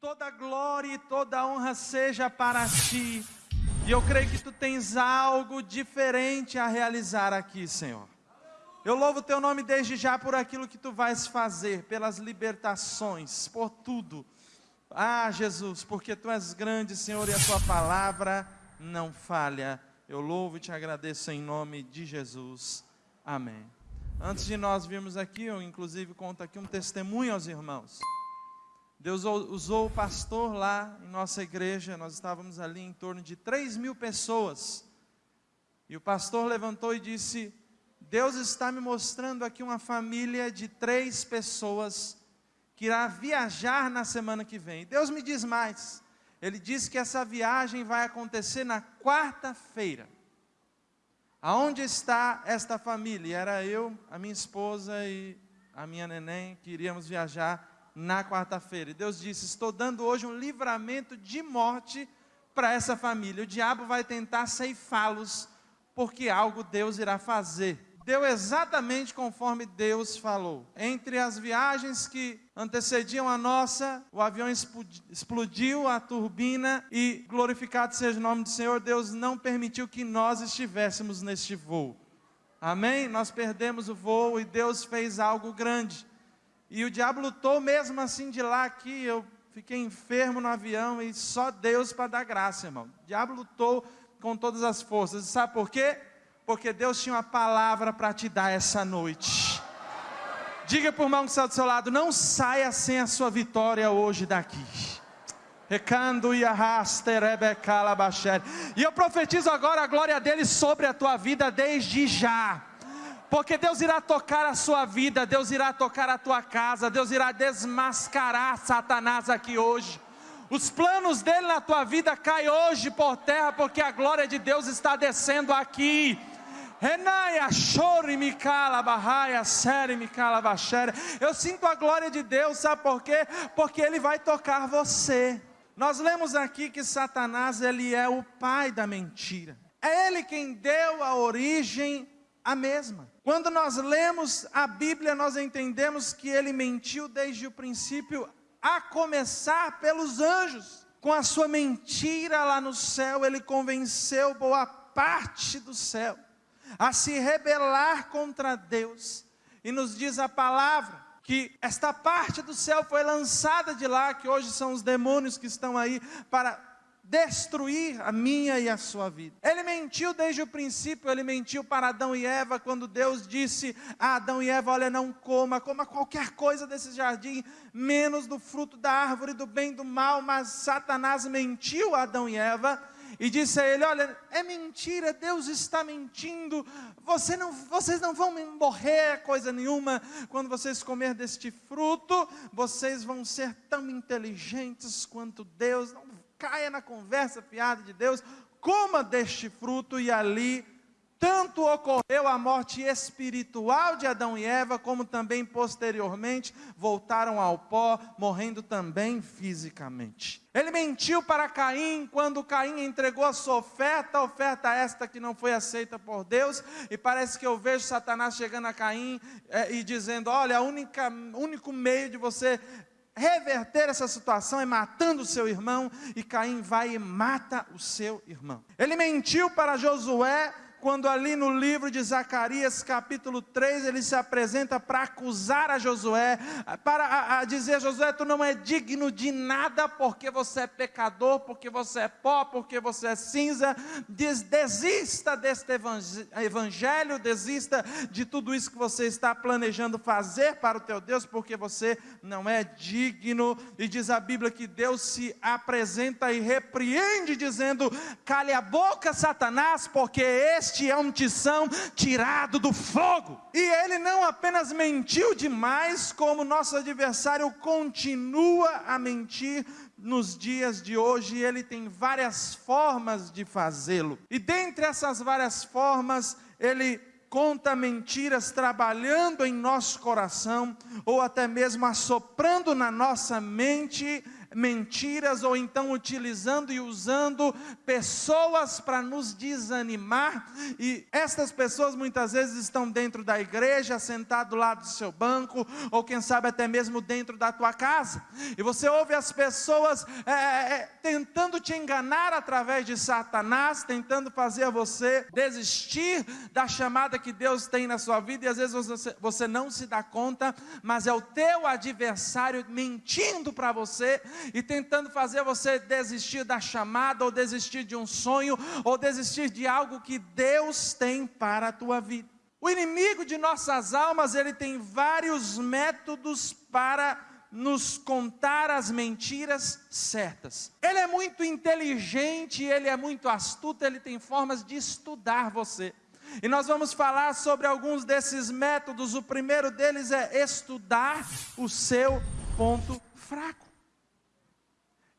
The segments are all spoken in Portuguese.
Toda glória e toda honra seja para ti. E eu creio que tu tens algo diferente a realizar aqui, Senhor. Eu louvo teu nome desde já por aquilo que tu vais fazer, pelas libertações, por tudo. Ah, Jesus, porque tu és grande, Senhor, e a tua palavra não falha. Eu louvo e te agradeço em nome de Jesus. Amém. Antes de nós virmos aqui, eu inclusive conto aqui um testemunho aos irmãos. Deus usou o pastor lá em nossa igreja, nós estávamos ali em torno de 3 mil pessoas. E o pastor levantou e disse: Deus está me mostrando aqui uma família de três pessoas que irá viajar na semana que vem. Deus me diz mais. Ele disse que essa viagem vai acontecer na quarta-feira. Aonde está esta família? Era eu, a minha esposa e a minha neném que iríamos viajar na quarta-feira. E Deus disse: Estou dando hoje um livramento de morte para essa família. O diabo vai tentar ceifá-los, porque algo Deus irá fazer. Deu exatamente conforme Deus falou. Entre as viagens que antecediam a nossa, o avião explodiu a turbina e, glorificado seja o nome do Senhor, Deus não permitiu que nós estivéssemos neste voo. Amém? Nós perdemos o voo e Deus fez algo grande. E o diabo lutou mesmo assim de lá aqui. Eu fiquei enfermo no avião e só Deus para dar graça, irmão. O diabo lutou com todas as forças. Sabe por quê? Porque Deus tinha uma palavra para te dar essa noite. Diga por mão que está do seu lado, não saia sem a sua vitória hoje daqui. Recando e E eu profetizo agora a glória dele sobre a tua vida desde já porque Deus irá tocar a sua vida, Deus irá tocar a tua casa, Deus irá desmascarar Satanás aqui hoje. Os planos dele na tua vida caem hoje por terra, porque a glória de Deus está descendo aqui. Eu sinto a glória de Deus, sabe por quê? Porque Ele vai tocar você. Nós lemos aqui que Satanás ele é o pai da mentira. É ele quem deu a origem à mesma. Quando nós lemos a Bíblia, nós entendemos que ele mentiu desde o princípio, a começar pelos anjos. Com a sua mentira lá no céu, ele convenceu boa parte do céu a se rebelar contra Deus. E nos diz a palavra que esta parte do céu foi lançada de lá, que hoje são os demônios que estão aí para destruir a minha e a sua vida. Ele mentiu desde o princípio, ele mentiu para Adão e Eva, quando Deus disse a Adão e Eva: Olha, não coma, coma qualquer coisa desse jardim, menos do fruto da árvore do bem e do mal. Mas Satanás mentiu a Adão e Eva. E disse a ele: Olha, é mentira, Deus está mentindo. Você não, vocês não vão morrer coisa nenhuma. Quando vocês comer deste fruto, vocês vão ser tão inteligentes quanto Deus. Não caia na conversa fiada de Deus, coma deste fruto e ali tanto ocorreu a morte espiritual de Adão e Eva, como também posteriormente voltaram ao pó, morrendo também fisicamente. Ele mentiu para Caim quando Caim entregou a sua oferta, oferta esta que não foi aceita por Deus, e parece que eu vejo Satanás chegando a Caim é, e dizendo: Olha, o único meio de você reverter essa situação é matando o seu irmão, e Caim vai e mata o seu irmão. Ele mentiu para Josué quando ali no livro de Zacarias, capítulo 3, ele se apresenta para acusar a Josué, para a, a dizer Josué, tu não é digno de nada, porque você é pecador, porque você é pó, porque você é cinza, Des, desista deste evangelho, desista de tudo isso que você está planejando fazer para o teu Deus, porque você não é digno, e diz a Bíblia que Deus se apresenta e repreende, dizendo, cale a boca Satanás, porque esse este é um tição tirado do fogo. E ele não apenas mentiu demais, como nosso adversário continua a mentir nos dias de hoje, ele tem várias formas de fazê-lo. E dentre essas várias formas, ele conta mentiras trabalhando em nosso coração, ou até mesmo assoprando na nossa mente mentiras ou então utilizando e usando pessoas para nos desanimar. E estas pessoas muitas vezes estão dentro da igreja, sentado lá do seu banco, ou quem sabe até mesmo dentro da tua casa. E você ouve as pessoas é, é, é tentando te enganar através de Satanás, tentando fazer você desistir da chamada que Deus tem na sua vida, e às vezes você, você não se dá conta, mas é o teu adversário mentindo para você e tentando fazer você desistir da chamada, ou desistir de um sonho, ou desistir de algo que Deus tem para a tua vida. O inimigo de nossas almas, ele tem vários métodos para nos contar as mentiras certas. Ele é muito inteligente, ele é muito astuto, ele tem formas de estudar você. E nós vamos falar sobre alguns desses métodos. O primeiro deles é estudar o seu ponto fraco.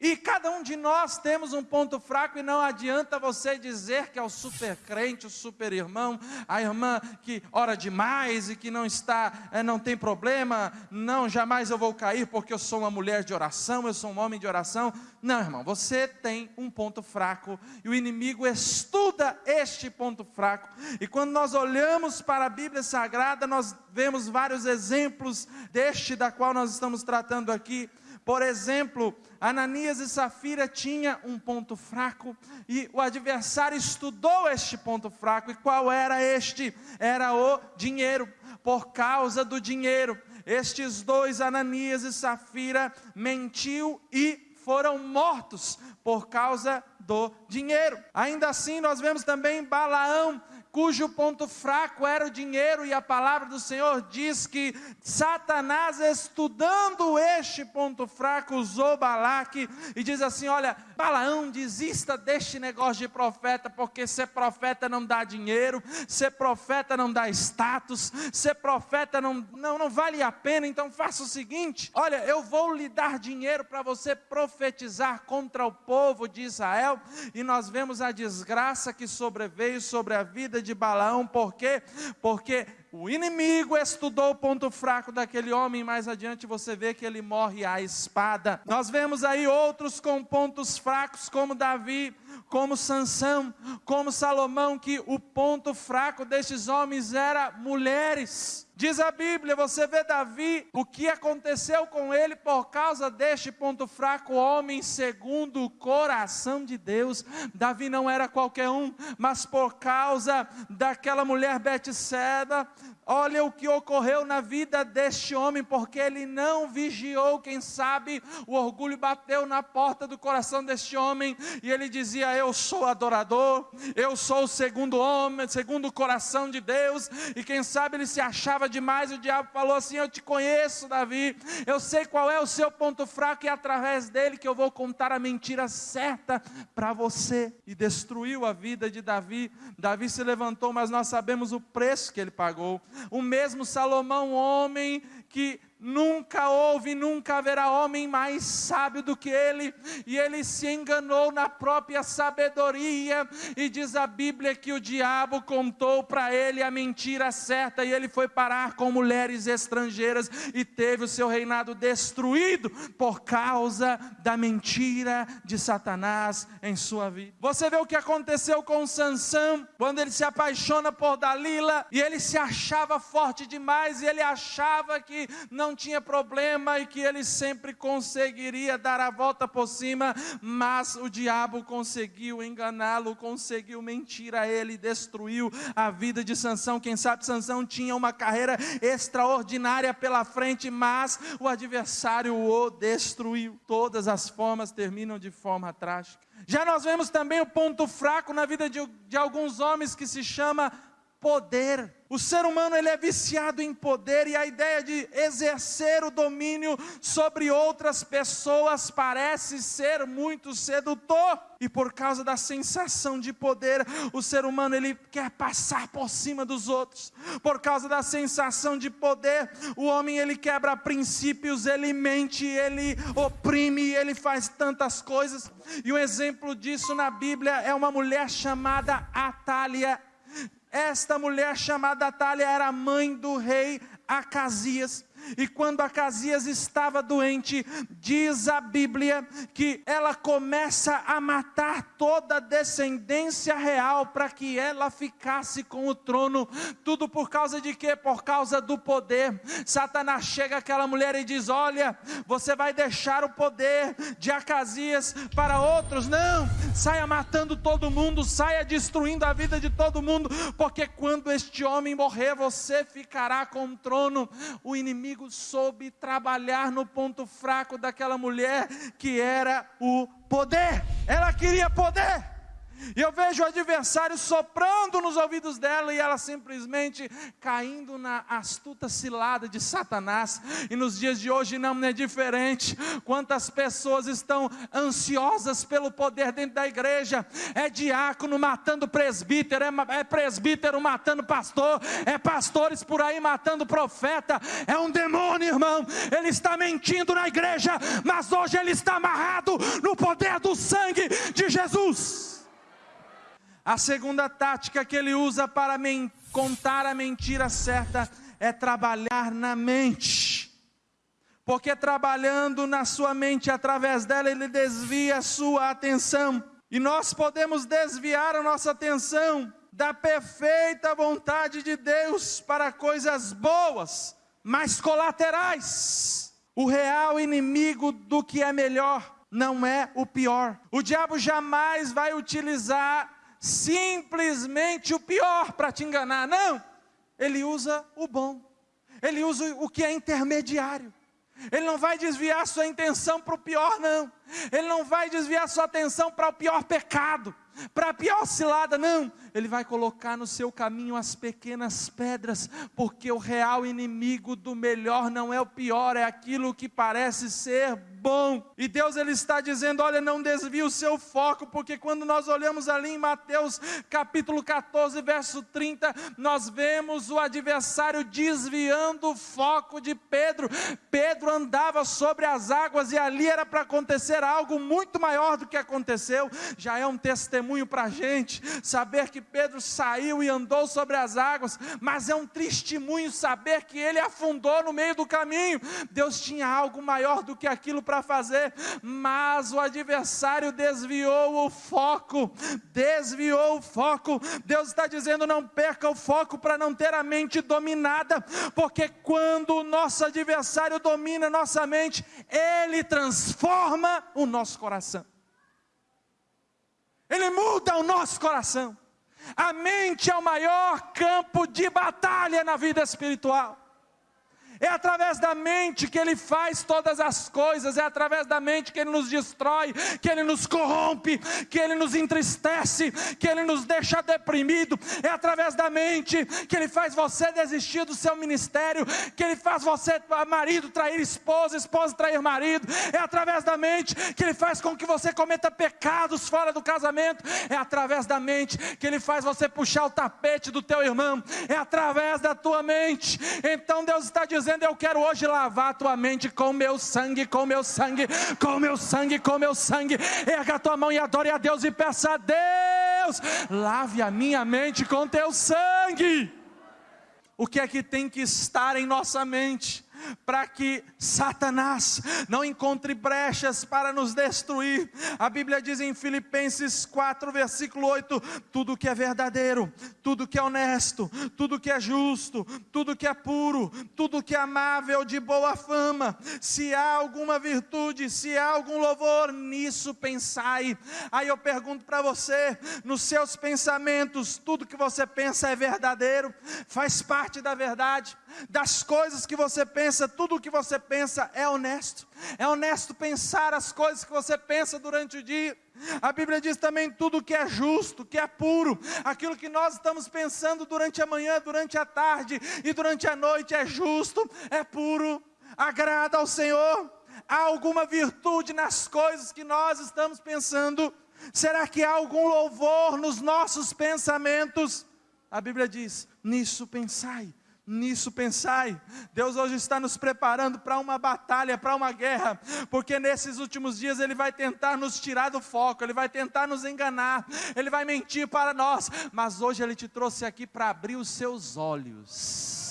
E cada um de nós temos um ponto fraco, e não adianta você dizer que é o super crente, o super irmão, a irmã que ora demais e que não está, é, não tem problema, não, jamais eu vou cair porque eu sou uma mulher de oração, eu sou um homem de oração. Não, irmão, você tem um ponto fraco, e o inimigo estuda este ponto fraco, e quando nós olhamos para a Bíblia Sagrada, nós vemos vários exemplos deste da qual nós estamos tratando aqui. Por exemplo, Ananias e Safira tinha um ponto fraco e o adversário estudou este ponto fraco. E qual era este? Era o dinheiro. Por causa do dinheiro, estes dois, Ananias e Safira, mentiu e foram mortos por causa do dinheiro. Ainda assim, nós vemos também Balaão cujo ponto fraco era o dinheiro, e a palavra do Senhor diz que Satanás, estudando este ponto fraco, usou Balaque e diz assim: Olha, Balaão, desista deste negócio de profeta, porque ser profeta não dá dinheiro, ser profeta não dá status, ser profeta não, não, não vale a pena, então faça o seguinte: olha, eu vou lhe dar dinheiro para você profetizar contra o povo de Israel, e nós vemos a desgraça que sobreveio sobre a vida de Balaão, por quê? Porque o inimigo estudou o ponto fraco daquele homem, mais adiante você vê que ele morre à espada. Nós vemos aí outros com pontos fracos, como Davi, como Sansão, como Salomão, que o ponto fraco destes homens era mulheres. Diz a Bíblia, você vê Davi, o que aconteceu com ele por causa deste ponto fraco, homem segundo o coração de Deus. Davi não era qualquer um, mas por causa daquela mulher Betseba, Olha o que ocorreu na vida deste homem, porque ele não vigiou, quem sabe o orgulho bateu na porta do coração deste homem e ele dizia: Eu sou adorador, eu sou o segundo homem, segundo o coração de Deus, e quem sabe ele se achava demais. O diabo falou assim: Eu te conheço, Davi, eu sei qual é o seu ponto fraco, e é através dele que eu vou contar a mentira certa para você. E destruiu a vida de Davi. Davi se levantou, mas nós sabemos o preço que ele pagou. O mesmo Salomão, homem que nunca houve, nunca haverá homem mais sábio do que ele, e ele se enganou na própria sabedoria, e diz a Bíblia que o diabo contou para ele a mentira certa, e ele foi parar com mulheres estrangeiras e teve o seu reinado destruído por causa da mentira de Satanás em sua vida. Você vê o que aconteceu com Sansão, quando ele se apaixona por Dalila, e ele se achava forte demais, e ele achava que não não tinha problema e que ele sempre conseguiria dar a volta por cima, mas o diabo conseguiu enganá-lo, conseguiu mentir a ele, destruiu a vida de Sansão. Quem sabe Sansão tinha uma carreira extraordinária pela frente, mas o adversário o destruiu. Todas as formas terminam de forma trágica. Já nós vemos também o ponto fraco na vida de, de alguns homens que se chama poder. O ser humano ele é viciado em poder e a ideia de exercer o domínio sobre outras pessoas parece ser muito sedutor. E por causa da sensação de poder, o ser humano ele quer passar por cima dos outros. Por causa da sensação de poder, o homem ele quebra princípios, ele mente, ele oprime, ele faz tantas coisas. E um exemplo disso na Bíblia é uma mulher chamada Atália esta mulher chamada Atália era mãe do rei Acasias. E quando Acasias estava doente, diz a Bíblia que ela começa a matar toda a descendência real para que ela ficasse com o trono. Tudo por causa de quê? Por causa do poder. Satanás chega àquela mulher e diz: Olha, você vai deixar o poder de Acasias para outros. Não, saia matando todo mundo, saia destruindo a vida de todo mundo, porque quando este homem morrer, você ficará com o trono. O inimigo soube trabalhar no ponto fraco daquela mulher, que era o poder. Ela queria poder. E eu vejo o adversário soprando nos ouvidos dela e ela simplesmente caindo na astuta cilada de Satanás. E nos dias de hoje não é diferente. Quantas pessoas estão ansiosas pelo poder dentro da igreja? É diácono matando presbítero, é, é presbítero matando pastor, é pastores por aí matando profeta. É um demônio, irmão. Ele está mentindo na igreja, mas hoje ele está amarrado no poder do sangue de Jesus. A segunda tática que ele usa para contar a mentira certa é trabalhar na mente. Porque trabalhando na sua mente, através dela, ele desvia a sua atenção. E nós podemos desviar a nossa atenção da perfeita vontade de Deus para coisas boas, mas colaterais. O real inimigo do que é melhor não é o pior. O diabo jamais vai utilizar simplesmente o pior para te enganar. Não, ele usa o bom, ele usa o que é intermediário. Ele não vai desviar sua intenção para o pior, não. Ele não vai desviar sua atenção para o pior pecado, para a pior cilada, não. Ele vai colocar no seu caminho as pequenas pedras, porque o real inimigo do melhor não é o pior, é aquilo que parece ser bom. E Deus ele está dizendo: olha, não desvie o seu foco, porque quando nós olhamos ali em Mateus capítulo 14, verso 30, nós vemos o adversário desviando o foco de Pedro. Pedro andava sobre as águas e ali era para acontecer algo muito maior do que aconteceu. Já é um testemunho para a gente saber que Pedro saiu e andou sobre as águas, mas é um testemunho saber que ele afundou no meio do caminho. Deus tinha algo maior do que aquilo para fazer, mas o adversário desviou o foco, desviou o foco. Deus está dizendo: não perca o foco para não ter a mente dominada, porque quando o nosso adversário domina nossa mente, ele transforma o nosso coração. Ele muda o nosso coração. A mente é o maior campo de batalha na vida espiritual. É através da mente que Ele faz todas as coisas, é através da mente que Ele nos destrói, que Ele nos corrompe, que Ele nos entristece, que Ele nos deixa deprimido. É através da mente que Ele faz você desistir do seu ministério, que Ele faz você, marido, trair esposa, esposa trair marido. É através da mente que Ele faz com que você cometa pecados fora do casamento. É através da mente que Ele faz você puxar o tapete do teu irmão. É através da tua mente. Então Deus está dizendo dizendo: Eu quero hoje lavar a tua mente com meu sangue, com meu sangue, com meu sangue, com meu sangue. Erga a tua mão e adore a Deus e peça a Deus: lave a minha mente com teu sangue. O que é que tem que estar em nossa mente? Para que Satanás não encontre brechas para nos destruir. A Bíblia diz em Filipenses 4, versículo 8: tudo que é verdadeiro, tudo que é honesto, tudo que é justo, tudo que é puro, tudo que é amável, de boa fama, se há alguma virtude, se há algum louvor, nisso pensai. Aí eu pergunto para você, nos seus pensamentos, tudo que você pensa é verdadeiro, faz parte da verdade, das coisas que você pensa, tudo o que você pensa é honesto. É honesto pensar as coisas que você pensa durante o dia. A Bíblia diz também tudo que é justo, que é puro, aquilo que nós estamos pensando durante a manhã, durante a tarde e durante a noite é justo, é puro, agrada ao Senhor. Há alguma virtude nas coisas que nós estamos pensando? Será que há algum louvor nos nossos pensamentos? A Bíblia diz: nisso pensai nisso pensai. Deus hoje está nos preparando para uma batalha, para uma guerra, porque nesses últimos dias Ele vai tentar nos tirar do foco, Ele vai tentar nos enganar, Ele vai mentir para nós, mas hoje Ele te trouxe aqui para abrir os seus olhos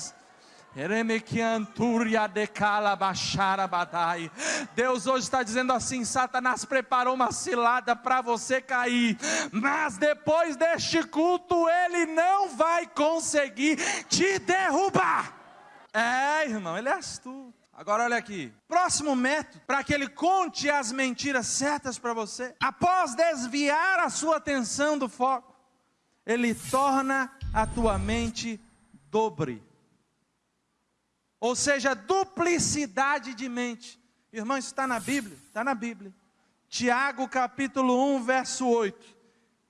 Deus hoje está dizendo assim: Satanás preparou uma cilada para você cair, mas depois deste culto ele não vai conseguir te derrubar. É, irmão, ele é astuto. Agora olha aqui. Próximo método para que ele conte as mentiras certas para você. Após desviar a sua atenção do foco, ele torna a tua mente dobre ou seja, duplicidade de mente. Irmão, isso está na Bíblia? Está na Bíblia. Tiago capítulo 1, verso 8.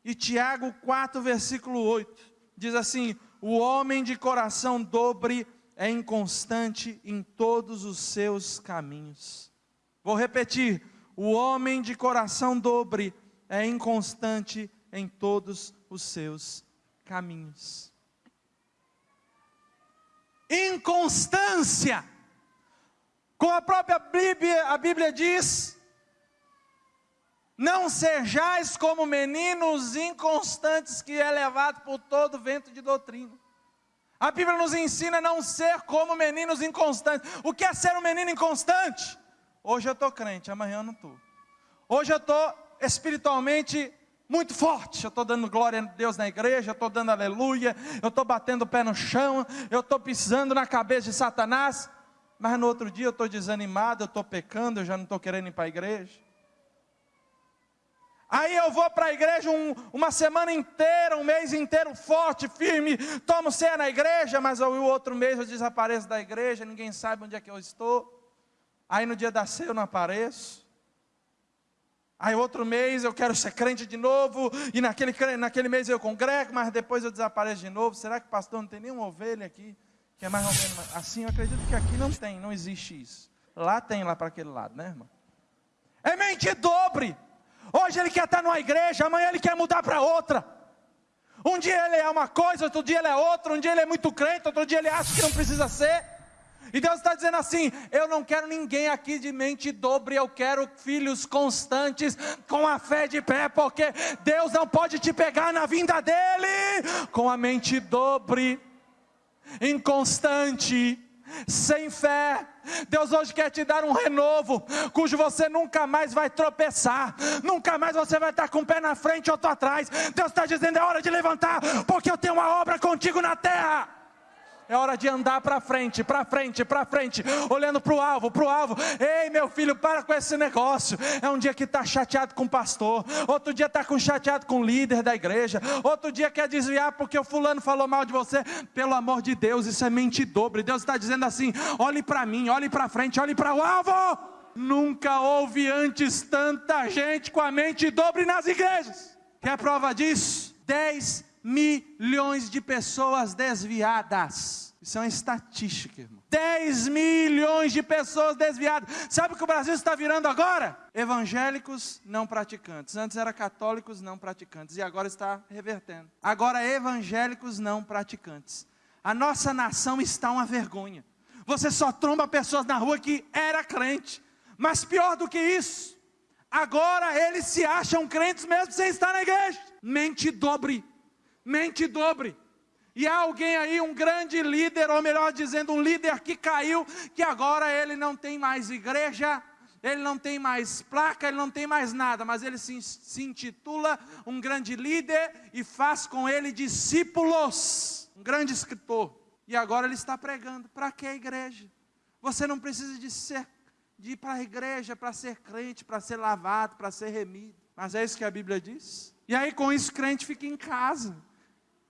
E Tiago 4, versículo 8. Diz assim: O homem de coração dobre é inconstante em todos os seus caminhos. Vou repetir: o homem de coração dobre é inconstante em todos os seus caminhos inconstância. Como a própria Bíblia, a Bíblia diz, não sejais como meninos inconstantes que é levado por todo vento de doutrina. A Bíblia nos ensina a não ser como meninos inconstantes. O que é ser um menino inconstante? Hoje eu estou crente, amanhã eu não estou. Hoje eu estou espiritualmente muito forte. Eu estou dando glória a Deus na igreja, eu estou dando aleluia, eu estou batendo o pé no chão, eu estou pisando na cabeça de Satanás. Mas no outro dia eu estou desanimado, eu estou pecando, eu já não estou querendo ir para a igreja. Aí eu vou para a igreja um, uma semana inteira, um mês inteiro, forte, firme, tomo ceia na igreja, mas o outro mês eu desapareço da igreja, ninguém sabe onde é que eu estou. Aí no dia da ceia eu não apareço. Aí outro mês eu quero ser crente de novo, e naquele, naquele mês eu congrego, mas depois eu desapareço de novo. Será que pastor não tem nenhuma ovelha aqui? Que é mais ou menos assim, eu acredito que aqui não tem, não existe isso. Lá tem, lá para aquele lado, né, irmão? É mente dobre. Hoje ele quer estar numa igreja, amanhã ele quer mudar para outra. Um dia ele é uma coisa, outro dia ele é outra, um dia ele é muito crente, outro dia ele acha que não precisa ser. E Deus está dizendo assim: eu não quero ninguém aqui de mente dobre, eu quero filhos constantes, com a fé de pé, porque Deus não pode te pegar na vinda dEle com a mente dobre, inconstante, sem fé. Deus hoje quer te dar um renovo, cujo você nunca mais vai tropeçar, nunca mais você vai estar com o pé na frente ou atrás. Deus está dizendo: é hora de levantar, porque eu tenho uma obra contigo na terra. É hora de andar para frente, para frente, para frente, olhando para o alvo, para o alvo. Ei, meu filho, para com esse negócio. É um dia que está chateado com o pastor, outro dia está chateado com o líder da igreja, outro dia quer desviar porque o fulano falou mal de você. Pelo amor de Deus, isso é mente dobre. Deus está dizendo assim: olhe para mim, olhe para frente, olhe para o alvo. Nunca houve antes tanta gente com a mente dobre nas igrejas. Quer prova disso? 10 milhões de pessoas desviadas. Isso é uma estatística, irmão. 10 milhões de pessoas desviadas. Sabe o que o Brasil está virando agora? Evangélicos não praticantes. Antes era católicos não praticantes e agora está revertendo. Agora evangélicos não praticantes. A nossa nação está uma vergonha. Você só tromba pessoas na rua que era crente. Mas pior do que isso, agora eles se acham crentes mesmo sem estar na igreja. Mente dobre mente dobre. E há alguém aí, um grande líder, ou melhor dizendo, um líder que caiu, que agora ele não tem mais igreja, ele não tem mais placa, ele não tem mais nada, mas ele se, se intitula um grande líder e faz com ele discípulos, um grande escritor. E agora ele está pregando. Para que a igreja? Você não precisa de ser de ir para a igreja para ser crente, para ser lavado, para ser remido. Mas é isso que a Bíblia diz. E aí com isso crente fica em casa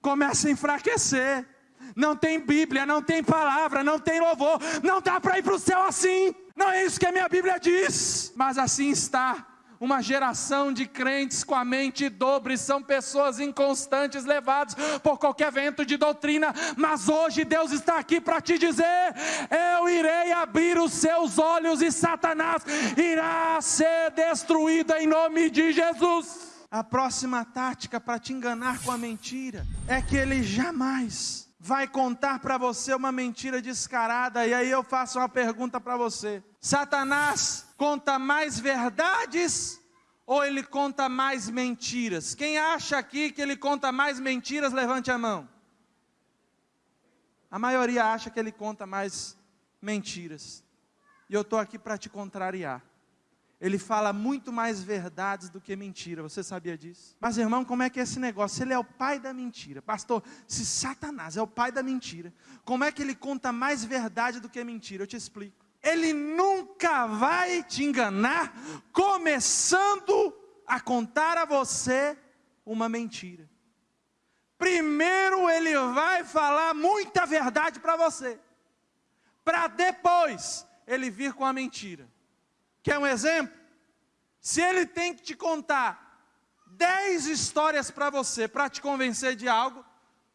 começa a enfraquecer. Não tem Bíblia, não tem palavra, não tem louvor, não dá para ir para o céu assim. Não é isso que a minha Bíblia diz, mas assim está. Uma geração de crentes com a mente dobre, são pessoas inconstantes, levados por qualquer vento de doutrina, mas hoje Deus está aqui para te dizer: eu irei abrir os seus olhos e Satanás irá ser destruído em nome de Jesus a próxima tática para te enganar com a mentira é que ele jamais vai contar para você uma mentira descarada. E aí eu faço uma pergunta para você: Satanás conta mais verdades ou ele conta mais mentiras? Quem acha aqui que ele conta mais mentiras, levante a mão. A maioria acha que ele conta mais mentiras. E eu estou aqui para te contrariar. Ele fala muito mais verdades do que mentira. Você sabia disso? Mas, irmão, como é que é esse negócio? Ele é o pai da mentira. Pastor, se Satanás é o pai da mentira, como é que ele conta mais verdade do que mentira? Eu te explico. Ele nunca vai te enganar, começando a contar a você uma mentira. Primeiro ele vai falar muita verdade para você, para depois ele vir com a mentira. Quer um exemplo? Se ele tem que te contar dez histórias para você, para te convencer de algo,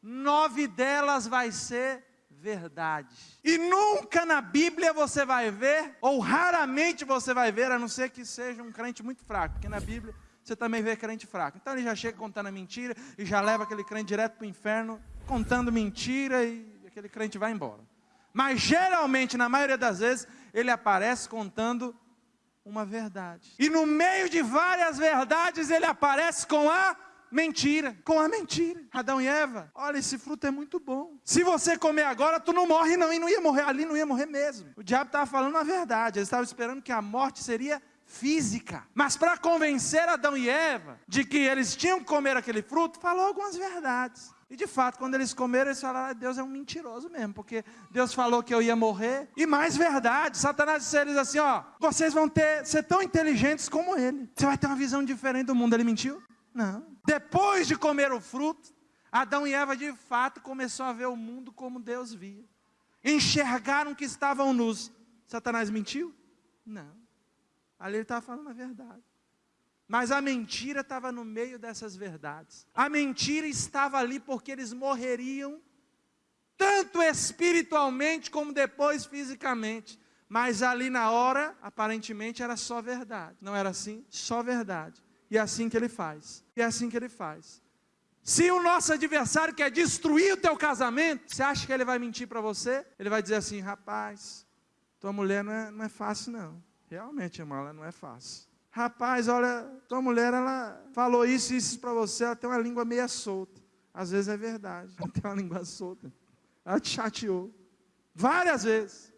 nove delas vai ser verdade. E nunca na Bíblia você vai ver, ou raramente você vai ver, a não ser que seja um crente muito fraco, porque na Bíblia você também vê crente fraco. Então ele já chega contando a mentira e já leva aquele crente direto para o inferno, contando mentira e aquele crente vai embora. Mas geralmente, na maioria das vezes, ele aparece contando uma verdade. E no meio de várias verdades, ele aparece com a mentira, com a mentira. Adão e Eva, olha, esse fruto é muito bom. Se você comer agora, tu não morre não, e não ia morrer ali, não ia morrer mesmo. O diabo estava falando a verdade, ele estava esperando que a morte seria física. Mas para convencer Adão e Eva de que eles tinham que comer aquele fruto, falou algumas verdades. E de fato, quando eles comeram, eles falaram: ah, Deus é um mentiroso mesmo, porque Deus falou que eu ia morrer. E mais verdade, Satanás disse a eles assim: ó, vocês vão ter, ser tão inteligentes como ele. Você vai ter uma visão diferente do mundo. Ele mentiu? Não. Depois de comer o fruto, Adão e Eva de fato começou a ver o mundo como Deus via. Enxergaram que estavam nus. Satanás mentiu? Não. Ali ele estava falando a verdade. Mas a mentira estava no meio dessas verdades. A mentira estava ali porque eles morreriam, tanto espiritualmente como depois fisicamente. Mas ali na hora, aparentemente era só verdade. Não era assim? Só verdade. E é assim que ele faz. E é assim que ele faz. Se o nosso adversário quer destruir o teu casamento, você acha que ele vai mentir para você? Ele vai dizer assim: rapaz, tua mulher não é, não é fácil não. Realmente, irmão, ela não é fácil. Rapaz, olha, tua mulher, ela falou isso e isso para você, ela tem uma língua meia solta. Às vezes é verdade, ela tem uma língua solta. Ela te chateou. Várias vezes.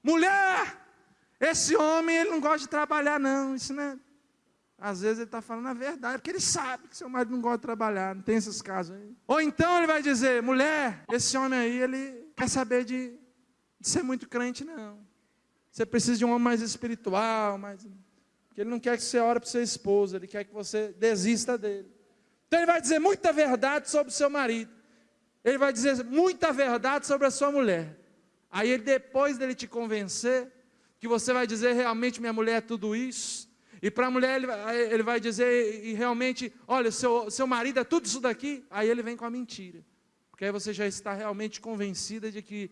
Mulher, esse homem, ele não gosta de trabalhar, não. Isso não é. Às vezes ele está falando a verdade, porque ele sabe que seu marido não gosta de trabalhar, não tem esses casos aí. Ou então ele vai dizer, mulher, esse homem aí, ele quer saber de, de ser muito crente, não. Você precisa de um homem mais espiritual, mais. Porque ele não quer que você ore para sua esposa, ele quer que você desista dele. Então ele vai dizer muita verdade sobre o seu marido. Ele vai dizer muita verdade sobre a sua mulher. Aí ele, depois dele te convencer, que você vai dizer realmente minha mulher é tudo isso. E para a mulher ele, ele, vai dizer e realmente, olha, seu, seu marido é tudo isso daqui. Aí ele vem com a mentira. Porque aí você já está realmente convencida de que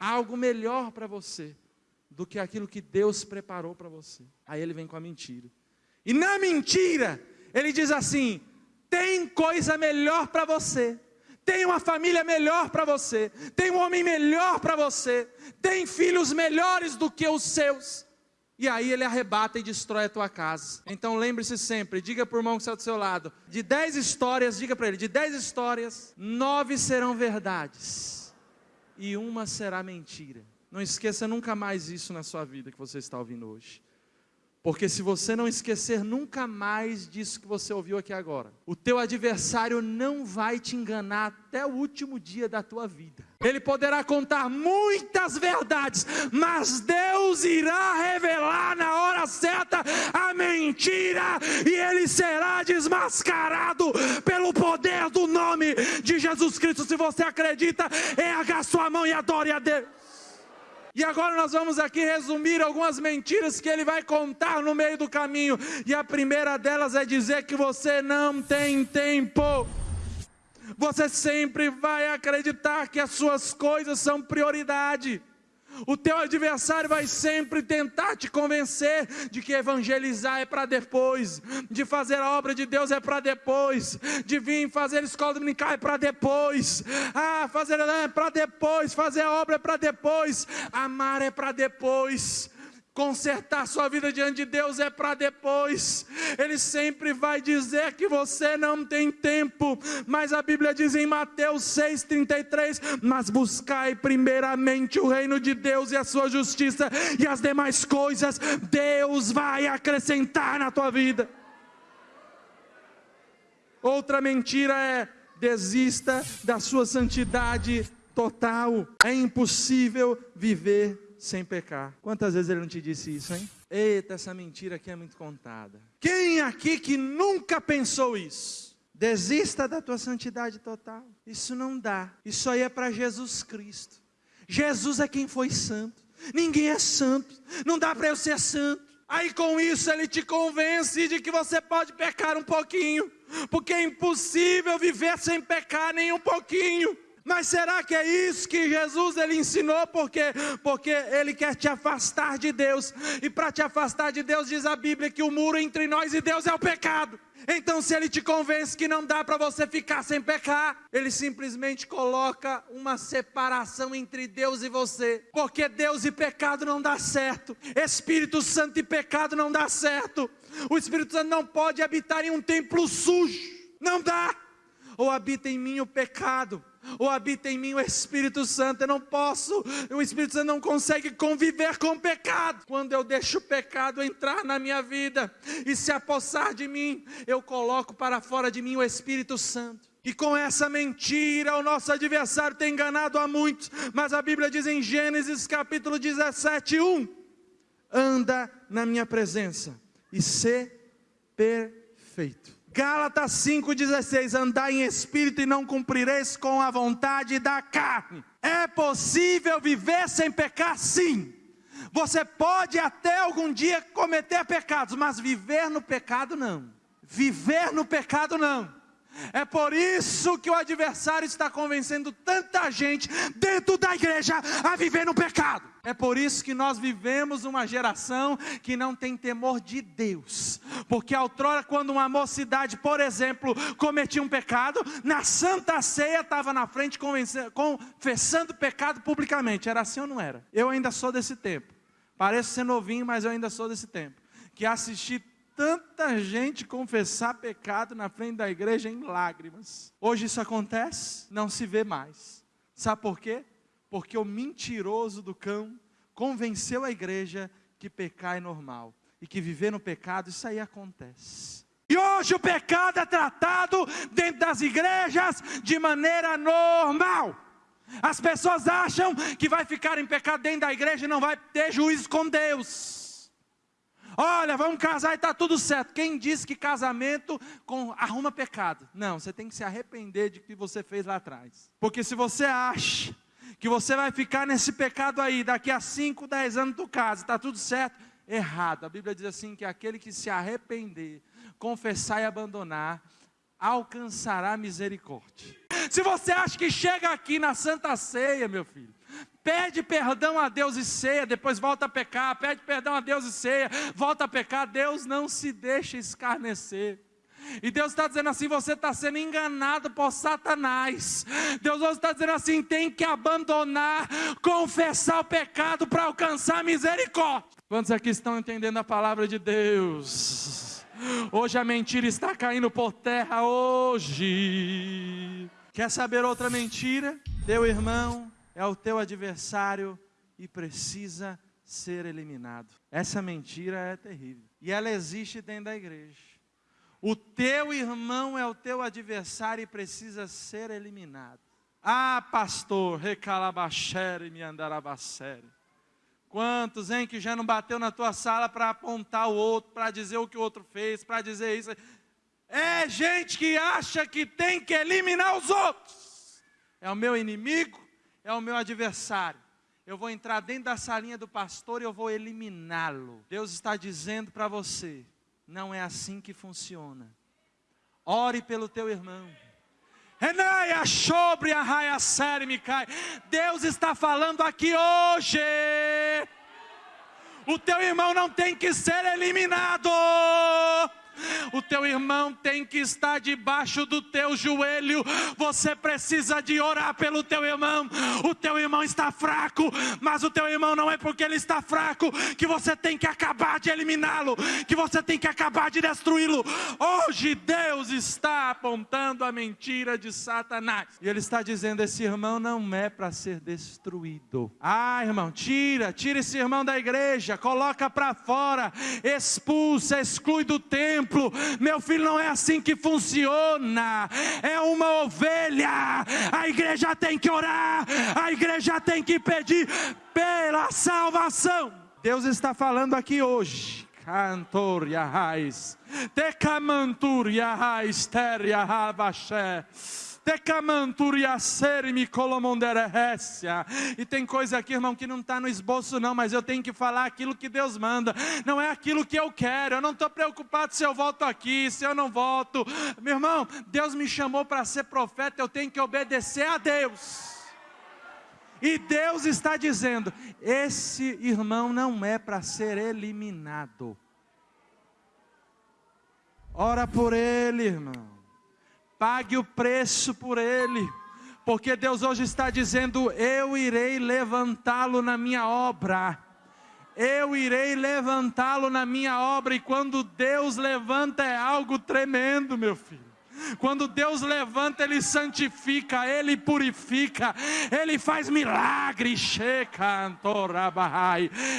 há algo melhor para você do que aquilo que Deus preparou para você. Aí ele vem com a mentira. E na mentira, ele diz assim: tem coisa melhor para você. Tem uma família melhor para você, tem um homem melhor para você, tem filhos melhores do que os seus. E aí ele arrebata e destrói a tua casa. Então lembre-se sempre, diga para o irmão que está do seu lado, de dez histórias, diga para ele, de dez histórias, nove serão verdades e uma será mentira. Não esqueça nunca mais isso na sua vida que você está ouvindo hoje. Porque se você não esquecer nunca mais disso que você ouviu aqui agora, o teu adversário não vai te enganar até o último dia da tua vida. Ele poderá contar muitas verdades, mas Deus irá revelar na hora certa a mentira e ele será desmascarado pelo poder do nome de Jesus Cristo. Se você acredita, erga a sua mão e adore a Deus. E agora nós vamos aqui resumir algumas mentiras que ele vai contar no meio do caminho. E a primeira delas é dizer que você não tem tempo. Você sempre vai acreditar que as suas coisas são prioridade. O teu adversário vai sempre tentar te convencer de que evangelizar é para depois, de fazer a obra de Deus é para depois, de vir fazer escola dominical é para depois, ah, fazer é para depois, fazer a obra é para depois, amar é para depois. Consertar sua vida diante de Deus é para depois. Ele sempre vai dizer que você não tem tempo. Mas a Bíblia diz em Mateus 6,33: Mas buscai primeiramente o reino de Deus e a sua justiça, e as demais coisas Deus vai acrescentar na tua vida. Outra mentira é: desista da sua santidade total. É impossível viver sem pecar. Quantas vezes ele não te disse isso, hein? Eita, essa mentira aqui é muito contada. Quem aqui que nunca pensou isso? Desista da tua santidade total. Isso não dá. Isso aí é para Jesus Cristo. Jesus é quem foi santo. Ninguém é santo. Não dá para eu ser santo. Aí com isso ele te convence de que você pode pecar um pouquinho, porque é impossível viver sem pecar nem um pouquinho. Mas será que é isso que Jesus ele ensinou? Porque porque ele quer te afastar de Deus. E para te afastar de Deus diz a Bíblia que o muro entre nós e Deus é o pecado. Então, se ele te convence que não dá para você ficar sem pecar, ele simplesmente coloca uma separação entre Deus e você, porque Deus e pecado não dá certo, Espírito Santo e pecado não dá certo. O Espírito Santo não pode habitar em um templo sujo, não dá. Ou habita em mim o pecado, ou habita em mim o Espírito Santo. Eu não posso, o Espírito Santo não consegue conviver com o pecado. Quando eu deixo o pecado entrar na minha vida e se apossar de mim, eu coloco para fora de mim o Espírito Santo. E com essa mentira, o nosso adversário tem enganado a muitos, mas a Bíblia diz em Gênesis capítulo 17, 1: anda na minha presença e ser perfeito. Gálatas 5,16: Andai em espírito e não cumprireis com a vontade da carne. É possível viver sem pecar? Sim. Você pode até algum dia cometer pecados, mas viver no pecado não. Viver no pecado não. É por isso que o adversário está convencendo tanta gente dentro da igreja a viver no pecado. É por isso que nós vivemos uma geração que não tem temor de Deus. Porque outrora, quando uma mocidade, por exemplo, cometia um pecado, na Santa Ceia estava na frente confessando pecado publicamente. Era assim ou não era? Eu ainda sou desse tempo. Pareço ser novinho, mas eu ainda sou desse tempo. Que assisti tanta gente confessar pecado na frente da igreja em lágrimas. Hoje isso acontece? Não se vê mais. Sabe por quê? Porque o mentiroso do cão convenceu a igreja que pecar é normal e que viver no pecado, isso aí acontece. E hoje o pecado é tratado dentro das igrejas de maneira normal. As pessoas acham que vai ficar em pecado dentro da igreja e não vai ter juízo com Deus. Olha, vamos casar e está tudo certo. Quem disse que casamento com, arruma pecado? Não, você tem que se arrepender de que você fez lá atrás. Porque se você acha que você vai ficar nesse pecado aí, daqui a 5, 10 anos tu casa, está tudo certo, errado. A Bíblia diz assim: que aquele que se arrepender, confessar e abandonar, alcançará misericórdia. Se você acha que chega aqui na Santa Ceia, meu filho, pede perdão a Deus e ceia, depois volta a pecar, pede perdão a Deus e ceia, volta a pecar, Deus não se deixa escarnecer. E Deus está dizendo assim: você está sendo enganado por Satanás. Deus está dizendo assim: tem que abandonar, confessar o pecado para alcançar misericórdia. Quantos aqui estão entendendo a palavra de Deus? Hoje a mentira está caindo por terra. Hoje. Quer saber outra mentira? Teu irmão é o teu adversário e precisa ser eliminado. Essa mentira é terrível. E ela existe dentro da igreja. O teu irmão é o teu adversário e precisa ser eliminado. Ah, pastor, recalabachere me andarabachere. Quantos, hein, que já não bateu na tua sala para apontar o outro, para dizer o que o outro fez, para dizer isso. É gente que acha que tem que eliminar os outros. É o meu inimigo, é o meu adversário. Eu vou entrar dentro da salinha do pastor e eu vou eliminá-lo. Deus está dizendo para você: não é assim que funciona. Ore pelo teu irmão. Deus está falando aqui hoje. O teu irmão não tem que ser eliminado. O teu irmão tem que estar debaixo do teu joelho. Você precisa de orar pelo teu irmão. O teu irmão está fraco, mas o teu irmão não é porque ele está fraco que você tem que acabar de eliminá-lo, que você tem que acabar de destruí-lo. Hoje Deus está apontando a mentira de Satanás. E ele está dizendo: esse irmão não é para ser destruído. Ah, irmão, tira, tira esse irmão da igreja, coloca para fora, expulsa, exclui do templo. Meu filho, não é assim que funciona. É uma ovelha. A igreja tem que orar, a igreja tem que pedir pela salvação. Deus está falando aqui hoje. Cantor Yahais, Tecamantur Yahais, Ter E tem coisa aqui, irmão, que não está no esboço, não, mas eu tenho que falar aquilo que Deus manda, não é aquilo que eu quero. Eu não estou preocupado se eu volto aqui, se eu não volto. Meu irmão, Deus me chamou para ser profeta, eu tenho que obedecer a Deus. E Deus está dizendo: esse irmão não é para ser eliminado. Ora por ele, irmão. Pague o preço por ele. Porque Deus hoje está dizendo: Eu irei levantá-lo na minha obra. Eu irei levantá-lo na minha obra. E quando Deus levanta é algo tremendo, meu filho. Quando Deus levanta, Ele santifica, Ele purifica, Ele faz milagres.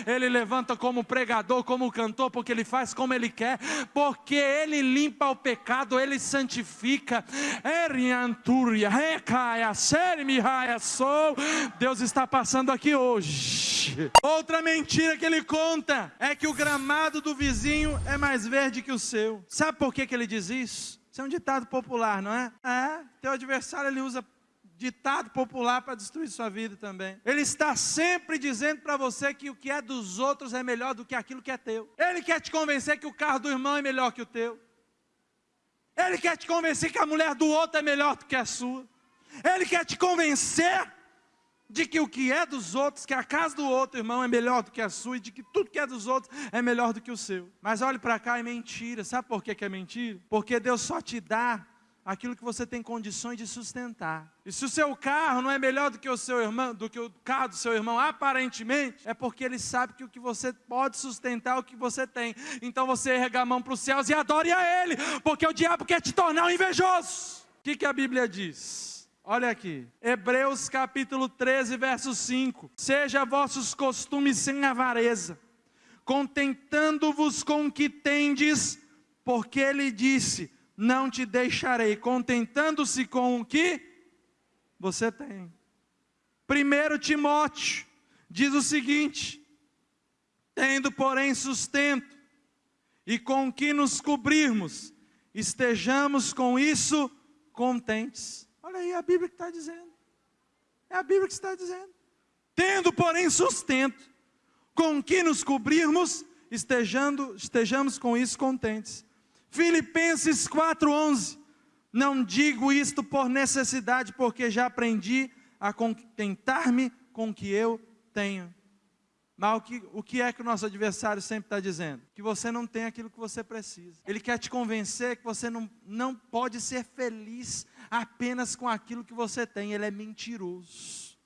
Ele levanta como pregador, como cantor, porque Ele faz como Ele quer, porque Ele limpa o pecado, Ele santifica. Deus está passando aqui hoje. Outra mentira que ele conta é que o gramado do vizinho é mais verde que o seu. Sabe por que, que ele diz isso? Isso é um ditado popular, não é? É, teu adversário ele usa ditado popular para destruir sua vida também. Ele está sempre dizendo para você que o que é dos outros é melhor do que aquilo que é teu. Ele quer te convencer que o carro do irmão é melhor que o teu. Ele quer te convencer que a mulher do outro é melhor do que a sua. Ele quer te convencer de que o que é dos outros, que a casa do outro irmão é melhor do que a sua, e de que tudo que é dos outros é melhor do que o seu. Mas olhe para cá, é mentira. Sabe por que, é mentira? Porque Deus só te dá aquilo que você tem condições de sustentar. E se o seu carro não é melhor do que o seu irmão, do que o carro do seu irmão, aparentemente, é porque ele sabe que o que você pode sustentar é o que você tem. Então você erga a mão para os céus e adore a ele, porque o diabo quer te tornar um invejoso. O que, que a Bíblia diz? Olha aqui, Hebreus capítulo 13, verso 5: Seja vossos costumes sem avareza, contentando-vos com o que tendes, porque ele disse: Não te deixarei, contentando-se com o que você tem. Primeiro Timóteo diz o seguinte: Tendo, porém, sustento, e com o que nos cobrirmos, estejamos com isso contentes. Aí a Bíblia que está dizendo. É a Bíblia que está dizendo. Tendo, porém, sustento, com que nos cobrirmos, estejando, estejamos com isso contentes. Filipenses 4,11. Não digo isto por necessidade, porque já aprendi a contentar-me com o que eu tenho. Mas o que, o que é que o nosso adversário sempre está dizendo? Que você não tem aquilo que você precisa. Ele quer te convencer que você não, não pode ser feliz apenas com aquilo que você tem. Ele é mentiroso.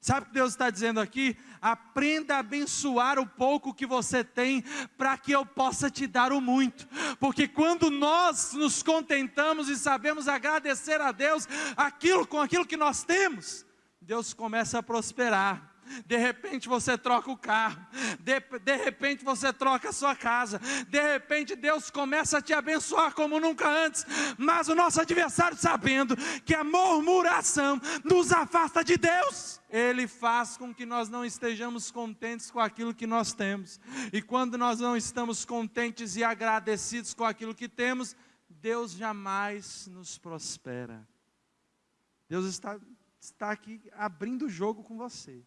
Sabe o que Deus está dizendo aqui? Aprenda a abençoar o pouco que você tem, para que eu possa te dar o muito. Porque quando nós nos contentamos e sabemos agradecer a Deus aquilo com aquilo que nós temos, Deus começa a prosperar de repente você troca o carro, de, de repente você troca a sua casa, de repente Deus começa a te abençoar como nunca antes, mas o nosso adversário, sabendo que a murmuração nos afasta de Deus, ele faz com que nós não estejamos contentes com aquilo que nós temos, e quando nós não estamos contentes e agradecidos com aquilo que temos, Deus jamais nos prospera. Deus está, está aqui abrindo o jogo com você.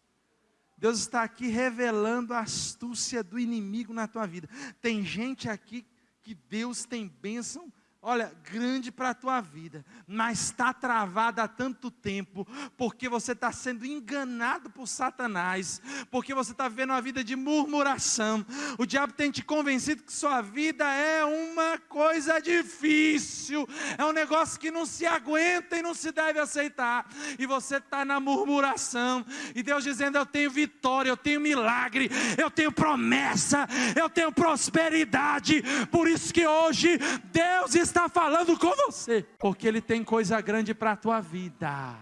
Deus está aqui revelando a astúcia do inimigo na tua vida. Tem gente aqui que Deus tem bênção olha, grande para a tua vida, mas está travada há tanto tempo, porque você está sendo enganado por Satanás, porque você está vivendo uma vida de murmuração. O diabo tem te convencido que sua vida é uma coisa difícil, é um negócio que não se aguenta e não se deve aceitar, e você está na murmuração, e Deus dizendo: Eu tenho vitória, eu tenho milagre, eu tenho promessa, eu tenho prosperidade, por isso que hoje Deus está está falando com você, porque Ele tem coisa grande para a tua vida.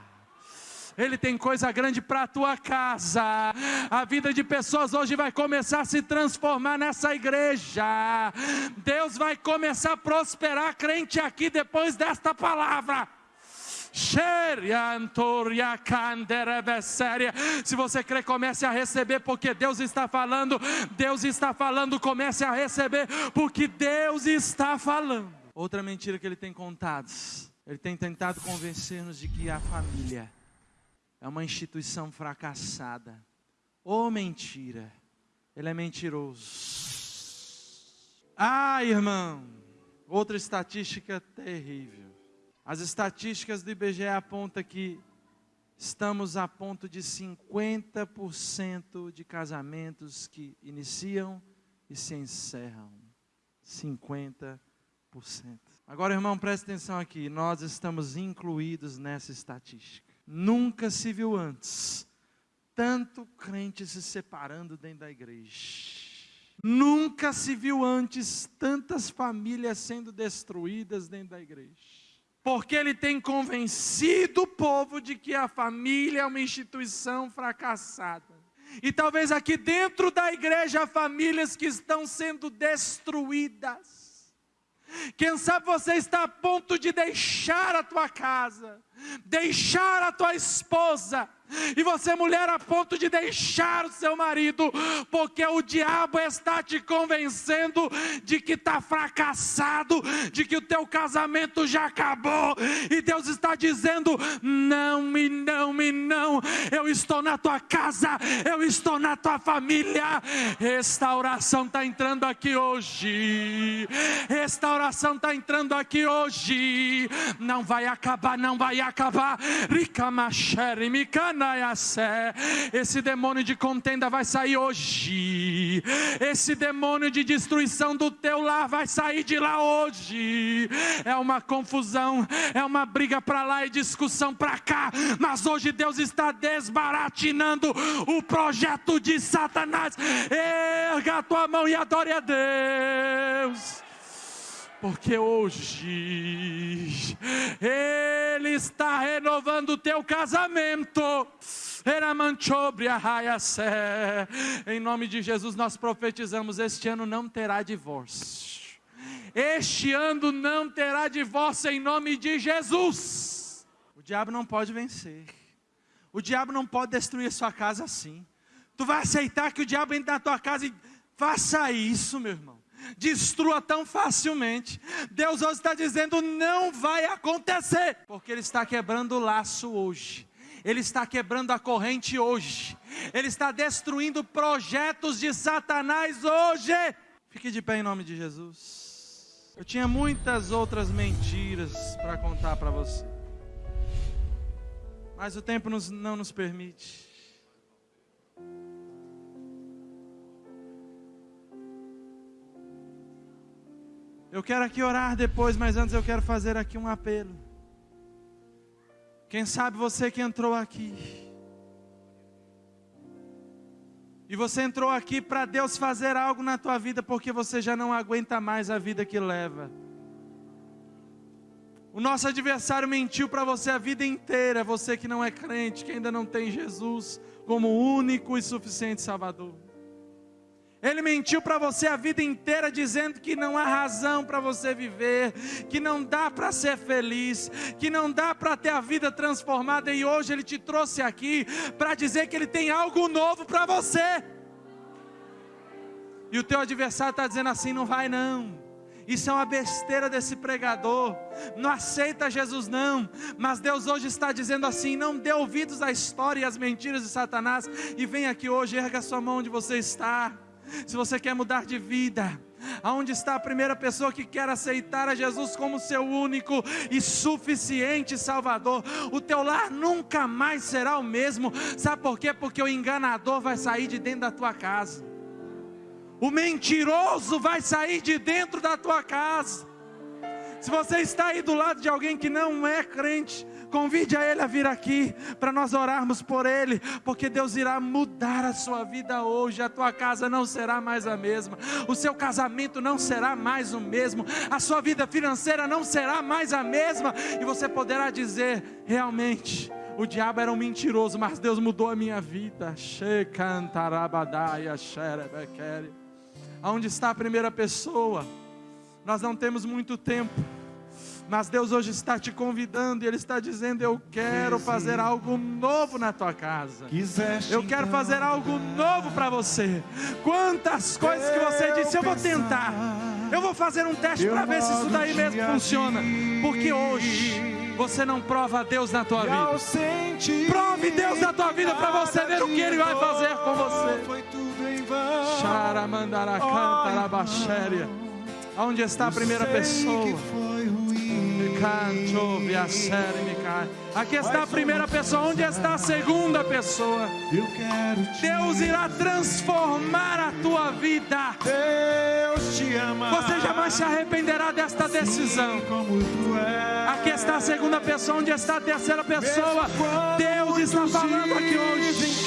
Ele tem coisa grande para a tua casa. A vida de pessoas hoje vai começar a se transformar nessa igreja. Deus vai começar a prosperar crente aqui depois desta palavra. Se você crê, comece a receber, porque Deus está falando. Deus está falando, comece a receber, porque Deus está falando. Outra mentira que ele tem contado. Ele tem tentado convencer-nos de que a família é uma instituição fracassada. Ou oh, mentira. Ele é mentiroso. Ah, irmão. Outra estatística terrível. As estatísticas do IBGE apontam que estamos a ponto de 50% de casamentos que iniciam e se encerram. 50%. Agora, irmão, preste atenção aqui. Nós estamos incluídos nessa estatística. Nunca se viu antes tanto crente se separando dentro da igreja. Nunca se viu antes tantas famílias sendo destruídas dentro da igreja. Porque ele tem convencido o povo de que a família é uma instituição fracassada. E talvez aqui dentro da igreja há famílias que estão sendo destruídas quem sabe você está a ponto de deixar a tua casa, deixar a tua esposa, e você, mulher, a ponto de deixar o seu marido, porque o diabo está te convencendo de que está fracassado, de que o teu casamento já acabou, e Deus está dizendo: não, e não, e não, eu estou na tua casa, eu estou na tua família. Restauração está entrando aqui hoje, restauração está entrando aqui hoje, não vai acabar, não vai acabar. Esse demônio de contenda vai sair hoje. Esse demônio de destruição do teu lar vai sair de lá hoje. É uma confusão, é uma briga para lá e discussão para cá. Mas hoje Deus está desbaratinando o projeto de Satanás. Erga a tua mão e adore a Deus porque hoje Ele está renovando o teu casamento. Em nome de Jesus, nós profetizamos: este ano não terá divórcio. Este ano não terá divórcio em nome de Jesus. O diabo não pode vencer. O diabo não pode destruir a sua casa assim. Tu vai aceitar que o diabo entre na tua casa e faça isso, meu irmão destrua tão facilmente. Deus hoje está dizendo: não vai acontecer, porque Ele está quebrando o laço hoje. Ele está quebrando a corrente hoje. Ele está destruindo projetos de Satanás hoje. Fique de pé em nome de Jesus. Eu tinha muitas outras mentiras para contar para você. Mas o tempo nos, não nos permite. Eu quero aqui orar depois, mas antes eu quero fazer aqui um apelo. Quem sabe você que entrou aqui, e você entrou aqui para Deus fazer algo na tua vida, porque você já não aguenta mais a vida que leva. O nosso adversário mentiu para você a vida inteira, você que não é crente, que ainda não tem Jesus como único e suficiente Salvador. Ele mentiu para você a vida inteira, dizendo que não há razão para você viver, que não dá para ser feliz, que não dá para ter a vida transformada, e hoje ele te trouxe aqui para dizer que ele tem algo novo para você. E o teu adversário está dizendo assim: não vai não. Isso é uma besteira desse pregador. Não aceita Jesus, não. Mas Deus hoje está dizendo assim: não dê ouvidos à história e às mentiras de Satanás. E vem aqui hoje, erga sua mão onde você está se você quer mudar de vida, Aonde está a primeira pessoa que quer aceitar a Jesus como seu único e suficiente Salvador? O teu lar nunca mais será o mesmo. Sabe por quê? Porque o enganador vai sair de dentro da tua casa. O mentiroso vai sair de dentro da tua casa. Se você está aí do lado de alguém que não é crente, Convide a Ele a vir aqui para nós orarmos por Ele, porque Deus irá mudar a sua vida hoje. A tua casa não será mais a mesma, o seu casamento não será mais o mesmo, a sua vida financeira não será mais a mesma, e você poderá dizer: realmente. O diabo era um mentiroso, mas Deus mudou a minha vida. Aonde está a primeira pessoa? Nós não temos muito tempo. Mas Deus hoje está te convidando e Ele está dizendo: Eu quero fazer algo novo na tua casa. Eu quero então fazer algo novo para você. Quantas coisas que você disse, eu vou tentar. Eu vou fazer um teste para ver se isso daí mesmo funciona. Porque hoje você não prova Deus na tua vida. Prove Deus na tua vida para você ver o que Ele vai fazer com você. Charamandara canta na baixéria. Onde está a primeira pessoa? Aqui está a primeira pessoa, onde está a segunda pessoa? Deus irá transformar a tua vida. Deus te ama. Você jamais se arrependerá desta decisão. Aqui está a segunda pessoa, onde está a terceira pessoa? Deus está falando aqui hoje.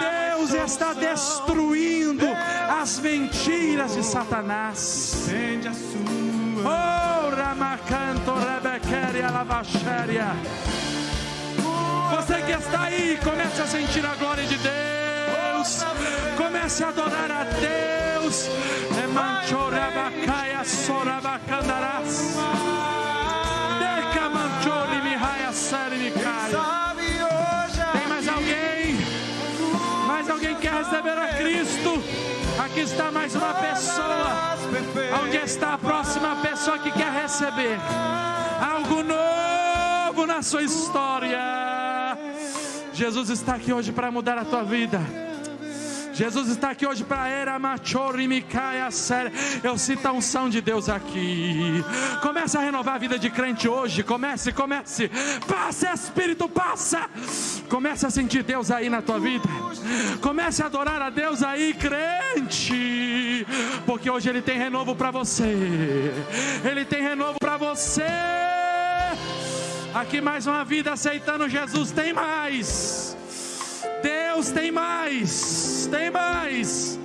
Deus está destruindo as mentiras de Satanás. Oh, Ramacanto, Rebequeria, Lavaxéria. Você que está aí, comece a sentir a glória de Deus. Comece a adorar a Deus. Emanchorabacaia, Sorabacandarás. Decamanchori, Mihaia, Seri, Micaia. Tem mais alguém? Mais alguém quer receber a Cristo? Aqui está mais uma pessoa. Onde está a próxima pessoa que quer receber algo novo na sua história? Jesus está aqui hoje para mudar a tua vida. Jesus está aqui hoje para era machorimicaia séria. Eu sinto a unção de Deus aqui. Comece a renovar a vida de crente hoje. Comece, comece. Passa, Espírito, passa. Comece a sentir Deus aí na tua vida. Comece a adorar a Deus aí, crente. Porque hoje Ele tem renovo para você. Ele tem renovo para você. Aqui mais uma vida aceitando Jesus. Tem mais. Deus tem mais, tem mais.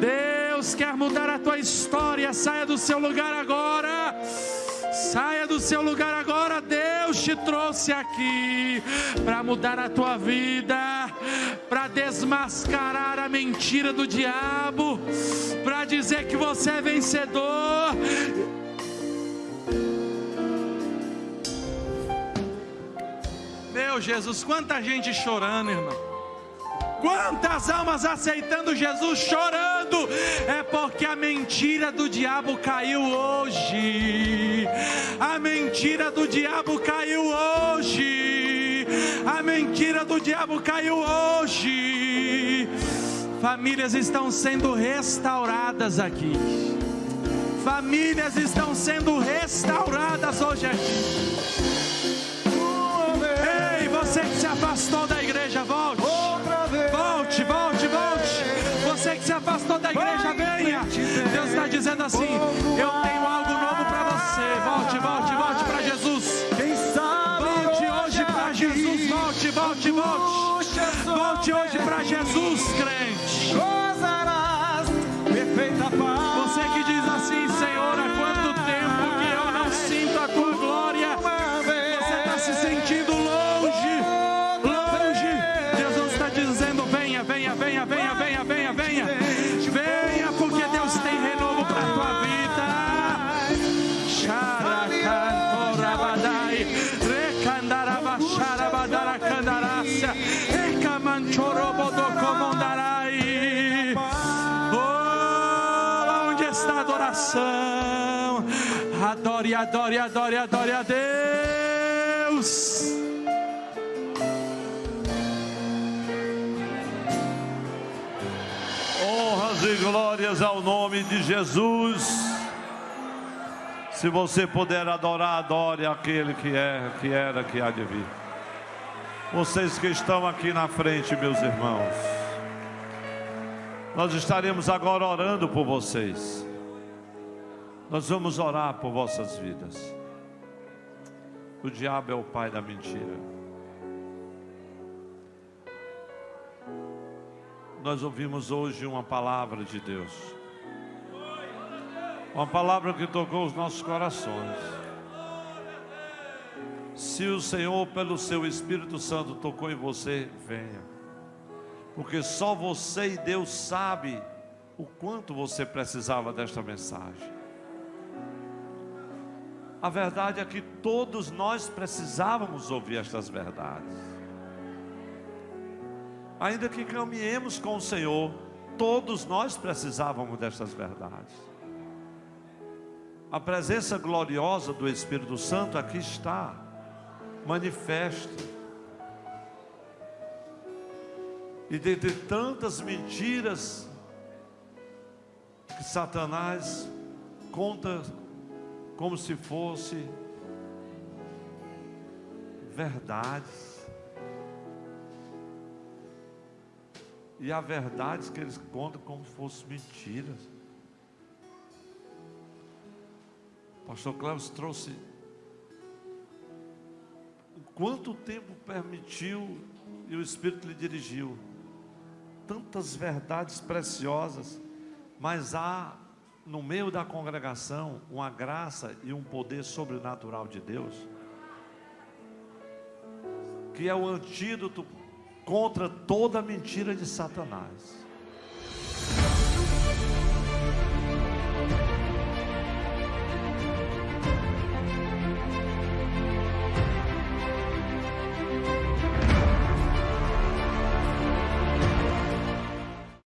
Deus quer mudar a tua história. Saia do seu lugar agora. Saia do seu lugar agora. Deus te trouxe aqui para mudar a tua vida, para desmascarar a mentira do diabo, para dizer que você é vencedor Meu Jesus, quanta gente chorando, irmão. Quantas almas aceitando Jesus chorando, é porque a mentira do diabo caiu hoje. A mentira do diabo caiu hoje. A mentira do diabo caiu hoje. Famílias estão sendo restauradas aqui. Famílias estão sendo restauradas hoje aqui. Você que se afastou da igreja, volte. Volte, volte, volte. Você que se afastou da igreja, venha. Deus está dizendo assim: Eu tenho algo novo para você. Volte, volte, volte para Jesus. Volte hoje para Jesus. Volte, volte, volte. Volte hoje para Jesus, Adore, adore, adore, a Deus. Honras e glórias ao nome de Jesus. Se você puder adorar, adore aquele que é, que era, que há de vir. Vocês que estão aqui na frente, meus irmãos. Nós estaremos agora orando por vocês. Nós vamos orar por vossas vidas. O diabo é o pai da mentira. nós ouvimos hoje uma palavra de Deus. Uma palavra que tocou os nossos corações. Se o Senhor, pelo seu Espírito Santo, tocou em você, venha. Porque só você e Deus sabe o quanto você precisava desta mensagem. A verdade é que todos nós precisávamos ouvir estas verdades ainda que caminhemos com o Senhor, todos nós precisávamos destas verdades. A presença gloriosa do Espírito Santo aqui está, manifesta. E dentre tantas mentiras que Satanás conta como se fosse verdades. E há verdades que eles contam como se fossem mentiras. O pastor Cláudio trouxe. Quanto tempo permitiu e o Espírito lhe dirigiu? Tantas verdades preciosas, mas há no meio da congregação uma graça e um poder sobrenatural de Deus, que é o antídoto contra toda mentira de Satanás.